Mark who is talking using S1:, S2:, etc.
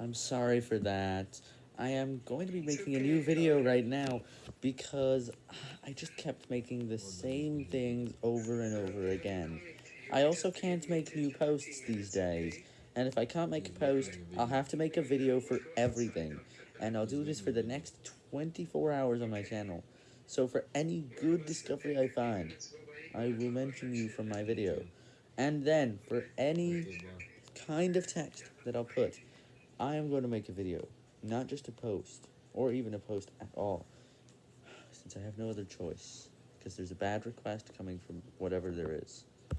S1: I'm sorry for that. I am going to be making a new video right now because I just kept making the same things over and over again. I also can't make new posts these days, and if I can't make a post, I'll have to make a video for everything, and I'll do this for the next 24 hours on my channel. So for any good discovery I find, I will mention you from my video. And then, for any kind of text that I'll put, I am going to make a video, not just a post, or even a post at all, since I have no other choice, because there's a bad request coming from whatever there is.